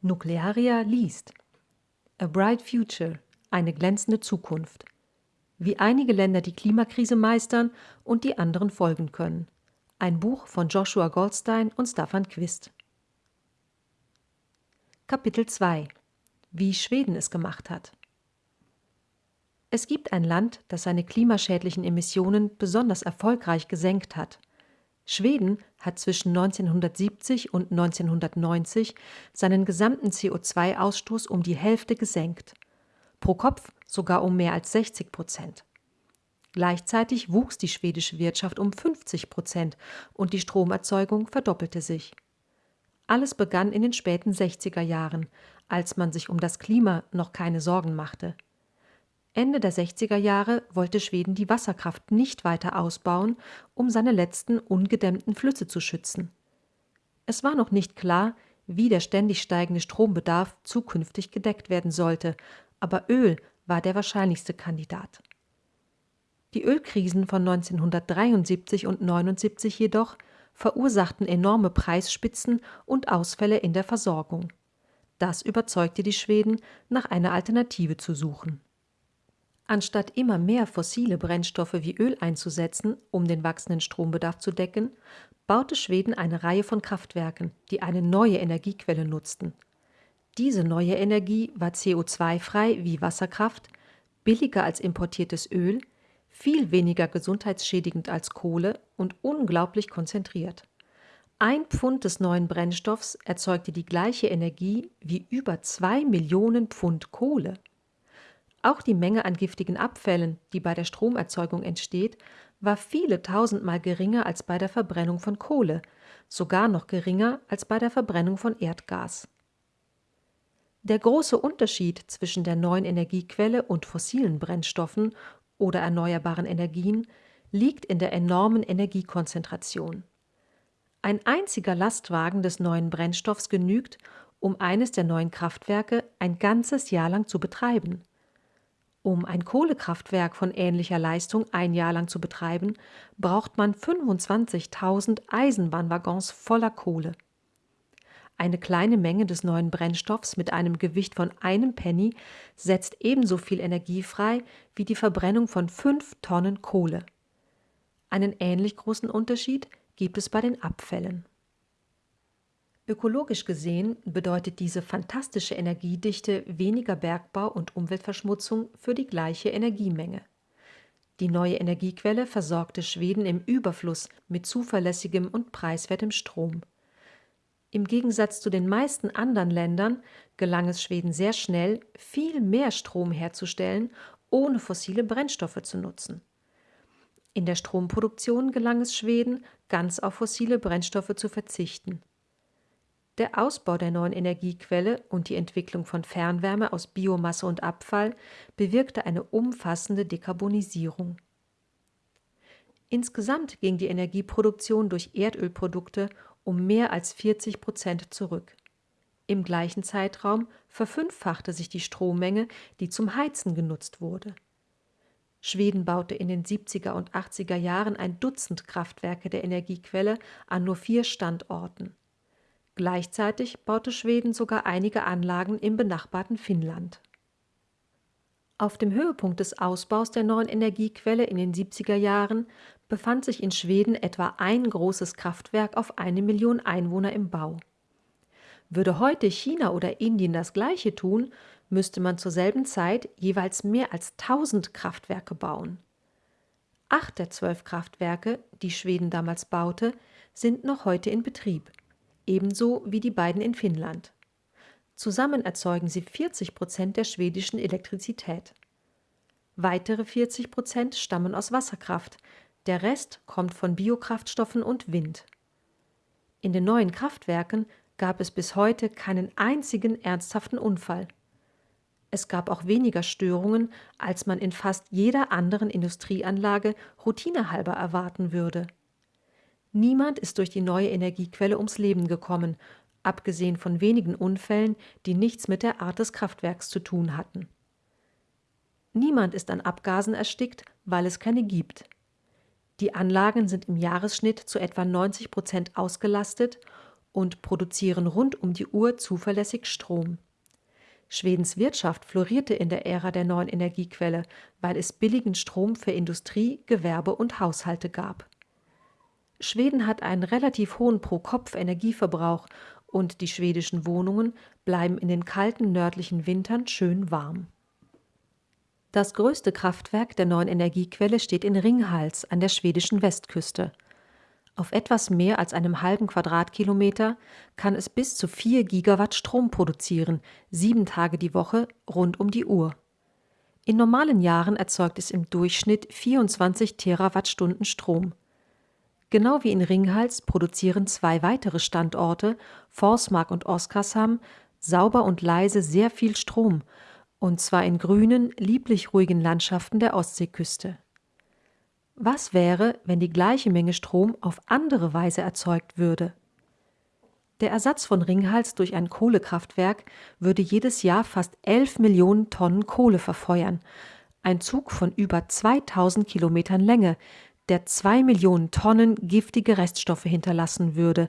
Nuclearia liest A Bright Future, eine glänzende Zukunft. Wie einige Länder die Klimakrise meistern und die anderen folgen können. Ein Buch von Joshua Goldstein und Staffan Quist. Kapitel 2 Wie Schweden es gemacht hat. Es gibt ein Land, das seine klimaschädlichen Emissionen besonders erfolgreich gesenkt hat. Schweden hat zwischen 1970 und 1990 seinen gesamten CO2-Ausstoß um die Hälfte gesenkt. Pro Kopf sogar um mehr als 60 Prozent. Gleichzeitig wuchs die schwedische Wirtschaft um 50 Prozent und die Stromerzeugung verdoppelte sich. Alles begann in den späten 60er Jahren, als man sich um das Klima noch keine Sorgen machte. Ende der 60er Jahre wollte Schweden die Wasserkraft nicht weiter ausbauen, um seine letzten ungedämmten Flüsse zu schützen. Es war noch nicht klar, wie der ständig steigende Strombedarf zukünftig gedeckt werden sollte, aber Öl war der wahrscheinlichste Kandidat. Die Ölkrisen von 1973 und 79 jedoch verursachten enorme Preisspitzen und Ausfälle in der Versorgung. Das überzeugte die Schweden, nach einer Alternative zu suchen. Anstatt immer mehr fossile Brennstoffe wie Öl einzusetzen, um den wachsenden Strombedarf zu decken, baute Schweden eine Reihe von Kraftwerken, die eine neue Energiequelle nutzten. Diese neue Energie war CO2-frei wie Wasserkraft, billiger als importiertes Öl, viel weniger gesundheitsschädigend als Kohle und unglaublich konzentriert. Ein Pfund des neuen Brennstoffs erzeugte die gleiche Energie wie über zwei Millionen Pfund Kohle. Auch die Menge an giftigen Abfällen, die bei der Stromerzeugung entsteht, war viele tausendmal geringer als bei der Verbrennung von Kohle, sogar noch geringer als bei der Verbrennung von Erdgas. Der große Unterschied zwischen der neuen Energiequelle und fossilen Brennstoffen oder erneuerbaren Energien liegt in der enormen Energiekonzentration. Ein einziger Lastwagen des neuen Brennstoffs genügt, um eines der neuen Kraftwerke ein ganzes Jahr lang zu betreiben. Um ein Kohlekraftwerk von ähnlicher Leistung ein Jahr lang zu betreiben, braucht man 25.000 Eisenbahnwaggons voller Kohle. Eine kleine Menge des neuen Brennstoffs mit einem Gewicht von einem Penny setzt ebenso viel Energie frei wie die Verbrennung von fünf Tonnen Kohle. Einen ähnlich großen Unterschied gibt es bei den Abfällen. Ökologisch gesehen bedeutet diese fantastische Energiedichte weniger Bergbau und Umweltverschmutzung für die gleiche Energiemenge. Die neue Energiequelle versorgte Schweden im Überfluss mit zuverlässigem und preiswertem Strom. Im Gegensatz zu den meisten anderen Ländern gelang es Schweden sehr schnell, viel mehr Strom herzustellen, ohne fossile Brennstoffe zu nutzen. In der Stromproduktion gelang es Schweden, ganz auf fossile Brennstoffe zu verzichten. Der Ausbau der neuen Energiequelle und die Entwicklung von Fernwärme aus Biomasse und Abfall bewirkte eine umfassende Dekarbonisierung. Insgesamt ging die Energieproduktion durch Erdölprodukte um mehr als 40 Prozent zurück. Im gleichen Zeitraum verfünffachte sich die Strommenge, die zum Heizen genutzt wurde. Schweden baute in den 70er und 80er Jahren ein Dutzend Kraftwerke der Energiequelle an nur vier Standorten. Gleichzeitig baute Schweden sogar einige Anlagen im benachbarten Finnland. Auf dem Höhepunkt des Ausbaus der neuen Energiequelle in den 70er Jahren befand sich in Schweden etwa ein großes Kraftwerk auf eine Million Einwohner im Bau. Würde heute China oder Indien das gleiche tun, müsste man zur selben Zeit jeweils mehr als 1000 Kraftwerke bauen. Acht der zwölf Kraftwerke, die Schweden damals baute, sind noch heute in Betrieb ebenso wie die beiden in Finnland. Zusammen erzeugen sie 40 Prozent der schwedischen Elektrizität. Weitere 40 Prozent stammen aus Wasserkraft, der Rest kommt von Biokraftstoffen und Wind. In den neuen Kraftwerken gab es bis heute keinen einzigen ernsthaften Unfall. Es gab auch weniger Störungen, als man in fast jeder anderen Industrieanlage routinehalber erwarten würde. Niemand ist durch die neue Energiequelle ums Leben gekommen, abgesehen von wenigen Unfällen, die nichts mit der Art des Kraftwerks zu tun hatten. Niemand ist an Abgasen erstickt, weil es keine gibt. Die Anlagen sind im Jahresschnitt zu etwa 90 Prozent ausgelastet und produzieren rund um die Uhr zuverlässig Strom. Schwedens Wirtschaft florierte in der Ära der neuen Energiequelle, weil es billigen Strom für Industrie, Gewerbe und Haushalte gab. Schweden hat einen relativ hohen Pro-Kopf-Energieverbrauch und die schwedischen Wohnungen bleiben in den kalten nördlichen Wintern schön warm. Das größte Kraftwerk der neuen Energiequelle steht in Ringhals an der schwedischen Westküste. Auf etwas mehr als einem halben Quadratkilometer kann es bis zu 4 Gigawatt Strom produzieren, sieben Tage die Woche, rund um die Uhr. In normalen Jahren erzeugt es im Durchschnitt 24 Terawattstunden Strom. Genau wie in Ringhals produzieren zwei weitere Standorte, Forsmark und Oskarshamn, sauber und leise sehr viel Strom, und zwar in grünen, lieblich ruhigen Landschaften der Ostseeküste. Was wäre, wenn die gleiche Menge Strom auf andere Weise erzeugt würde? Der Ersatz von Ringhals durch ein Kohlekraftwerk würde jedes Jahr fast 11 Millionen Tonnen Kohle verfeuern, ein Zug von über 2000 Kilometern Länge, der zwei Millionen Tonnen giftige Reststoffe hinterlassen würde,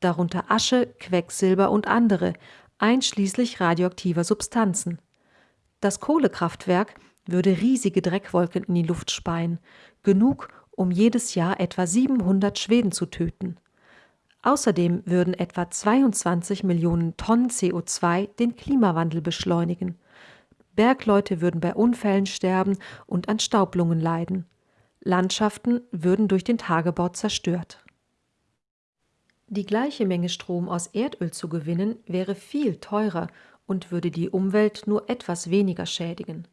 darunter Asche, Quecksilber und andere, einschließlich radioaktiver Substanzen. Das Kohlekraftwerk würde riesige Dreckwolken in die Luft speien, genug, um jedes Jahr etwa 700 Schweden zu töten. Außerdem würden etwa 22 Millionen Tonnen CO2 den Klimawandel beschleunigen. Bergleute würden bei Unfällen sterben und an Staublungen leiden. Landschaften würden durch den Tagebau zerstört. Die gleiche Menge Strom aus Erdöl zu gewinnen, wäre viel teurer und würde die Umwelt nur etwas weniger schädigen.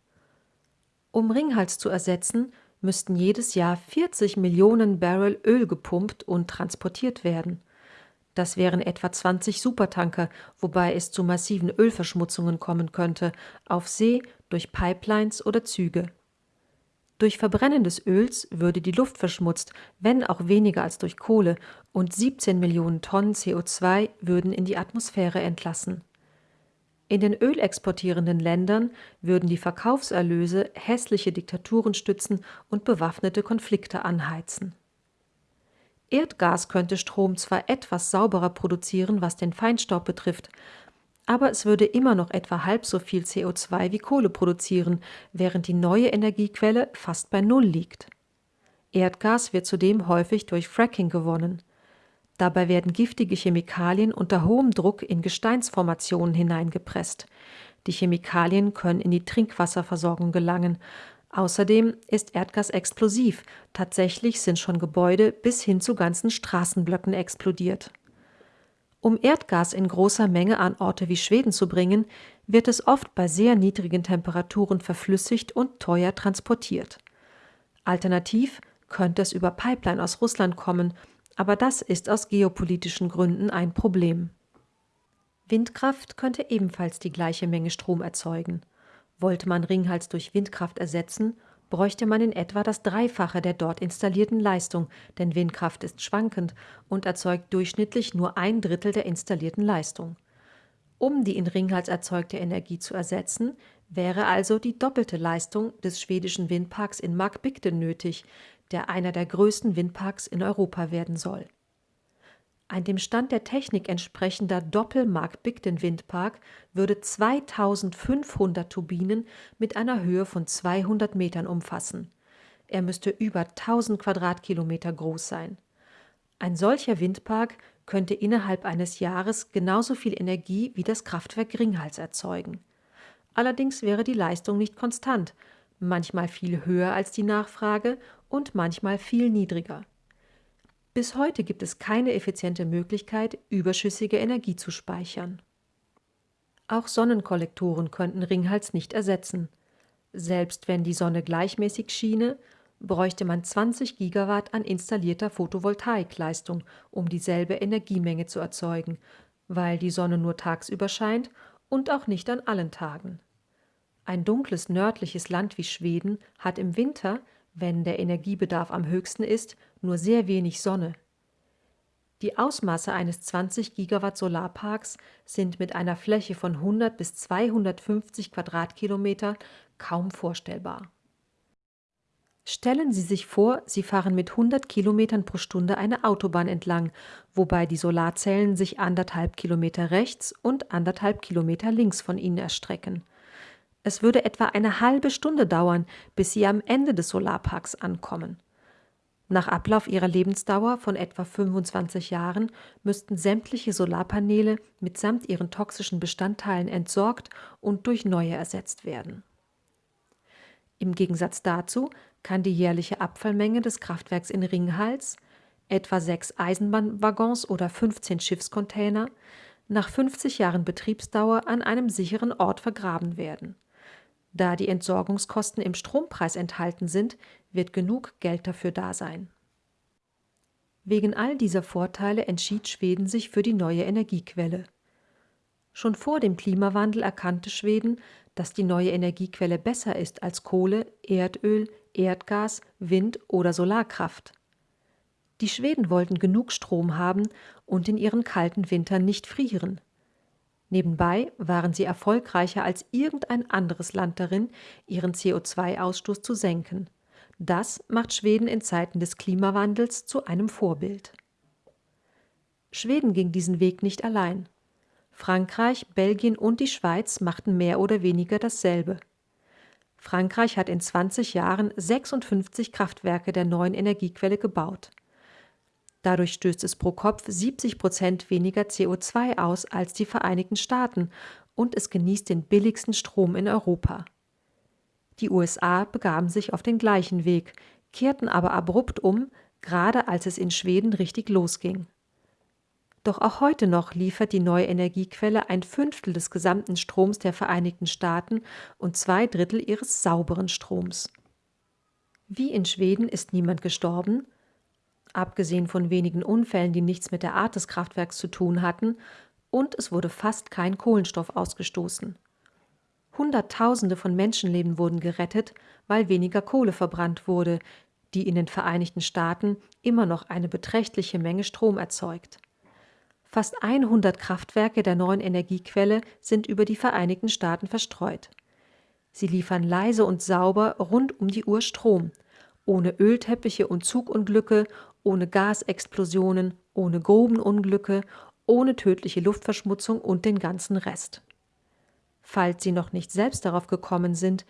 Um Ringhals zu ersetzen, müssten jedes Jahr 40 Millionen Barrel Öl gepumpt und transportiert werden. Das wären etwa 20 Supertanker, wobei es zu massiven Ölverschmutzungen kommen könnte, auf See, durch Pipelines oder Züge. Durch Verbrennen des Öls würde die Luft verschmutzt, wenn auch weniger als durch Kohle, und 17 Millionen Tonnen CO2 würden in die Atmosphäre entlassen. In den ölexportierenden Ländern würden die Verkaufserlöse hässliche Diktaturen stützen und bewaffnete Konflikte anheizen. Erdgas könnte Strom zwar etwas sauberer produzieren, was den Feinstaub betrifft, aber es würde immer noch etwa halb so viel CO2 wie Kohle produzieren, während die neue Energiequelle fast bei Null liegt. Erdgas wird zudem häufig durch Fracking gewonnen. Dabei werden giftige Chemikalien unter hohem Druck in Gesteinsformationen hineingepresst. Die Chemikalien können in die Trinkwasserversorgung gelangen. Außerdem ist Erdgas explosiv. Tatsächlich sind schon Gebäude bis hin zu ganzen Straßenblöcken explodiert. Um Erdgas in großer Menge an Orte wie Schweden zu bringen, wird es oft bei sehr niedrigen Temperaturen verflüssigt und teuer transportiert. Alternativ könnte es über Pipeline aus Russland kommen aber das ist aus geopolitischen Gründen ein Problem. Windkraft könnte ebenfalls die gleiche Menge Strom erzeugen. Wollte man Ringhals durch Windkraft ersetzen, bräuchte man in etwa das Dreifache der dort installierten Leistung, denn Windkraft ist schwankend und erzeugt durchschnittlich nur ein Drittel der installierten Leistung. Um die in Ringhals erzeugte Energie zu ersetzen, wäre also die doppelte Leistung des schwedischen Windparks in Markbigden nötig, der einer der größten Windparks in Europa werden soll. Ein dem Stand der Technik entsprechender Doppelmark-Bigden-Windpark würde 2500 Turbinen mit einer Höhe von 200 Metern umfassen. Er müsste über 1000 Quadratkilometer groß sein. Ein solcher Windpark könnte innerhalb eines Jahres genauso viel Energie wie das Kraftwerk Ringhals erzeugen. Allerdings wäre die Leistung nicht konstant, manchmal viel höher als die Nachfrage und manchmal viel niedriger. Bis heute gibt es keine effiziente Möglichkeit, überschüssige Energie zu speichern. Auch Sonnenkollektoren könnten Ringhals nicht ersetzen. Selbst wenn die Sonne gleichmäßig schiene, bräuchte man 20 Gigawatt an installierter Photovoltaikleistung, um dieselbe Energiemenge zu erzeugen, weil die Sonne nur tagsüber scheint und auch nicht an allen Tagen. Ein dunkles nördliches Land wie Schweden hat im Winter wenn der Energiebedarf am höchsten ist, nur sehr wenig Sonne. Die Ausmaße eines 20 Gigawatt Solarparks sind mit einer Fläche von 100 bis 250 Quadratkilometer kaum vorstellbar. Stellen Sie sich vor, Sie fahren mit 100 Kilometern pro Stunde eine Autobahn entlang, wobei die Solarzellen sich anderthalb Kilometer rechts und anderthalb Kilometer links von Ihnen erstrecken. Es würde etwa eine halbe Stunde dauern, bis Sie am Ende des Solarparks ankommen. Nach Ablauf ihrer Lebensdauer von etwa 25 Jahren müssten sämtliche Solarpaneele mitsamt ihren toxischen Bestandteilen entsorgt und durch neue ersetzt werden. Im Gegensatz dazu kann die jährliche Abfallmenge des Kraftwerks in Ringhals, etwa sechs Eisenbahnwaggons oder 15 Schiffscontainer, nach 50 Jahren Betriebsdauer an einem sicheren Ort vergraben werden. Da die Entsorgungskosten im Strompreis enthalten sind, wird genug Geld dafür da sein. Wegen all dieser Vorteile entschied Schweden sich für die neue Energiequelle. Schon vor dem Klimawandel erkannte Schweden, dass die neue Energiequelle besser ist als Kohle, Erdöl, Erdgas, Wind oder Solarkraft. Die Schweden wollten genug Strom haben und in ihren kalten Wintern nicht frieren. Nebenbei waren sie erfolgreicher als irgendein anderes Land darin, ihren CO2-Ausstoß zu senken. Das macht Schweden in Zeiten des Klimawandels zu einem Vorbild. Schweden ging diesen Weg nicht allein. Frankreich, Belgien und die Schweiz machten mehr oder weniger dasselbe. Frankreich hat in 20 Jahren 56 Kraftwerke der neuen Energiequelle gebaut. Dadurch stößt es pro Kopf 70 Prozent weniger CO2 aus als die Vereinigten Staaten und es genießt den billigsten Strom in Europa. Die USA begaben sich auf den gleichen Weg, kehrten aber abrupt um, gerade als es in Schweden richtig losging. Doch auch heute noch liefert die neue Energiequelle ein Fünftel des gesamten Stroms der Vereinigten Staaten und zwei Drittel ihres sauberen Stroms. Wie in Schweden ist niemand gestorben, abgesehen von wenigen Unfällen, die nichts mit der Art des Kraftwerks zu tun hatten, und es wurde fast kein Kohlenstoff ausgestoßen. Hunderttausende von Menschenleben wurden gerettet, weil weniger Kohle verbrannt wurde, die in den Vereinigten Staaten immer noch eine beträchtliche Menge Strom erzeugt. Fast 100 Kraftwerke der neuen Energiequelle sind über die Vereinigten Staaten verstreut. Sie liefern leise und sauber rund um die Uhr Strom, ohne Ölteppiche und Zugunglücke, ohne Gasexplosionen, ohne Grubenunglücke, ohne tödliche Luftverschmutzung und den ganzen Rest. Falls Sie noch nicht selbst darauf gekommen sind,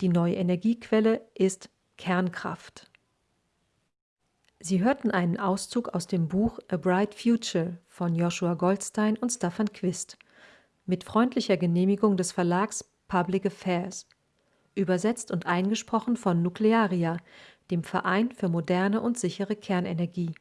die neue Energiequelle ist Kernkraft. Sie hörten einen Auszug aus dem Buch A Bright Future von Joshua Goldstein und Staffan Quist mit freundlicher Genehmigung des Verlags Public Affairs, übersetzt und eingesprochen von Nuklearia, dem Verein für moderne und sichere Kernenergie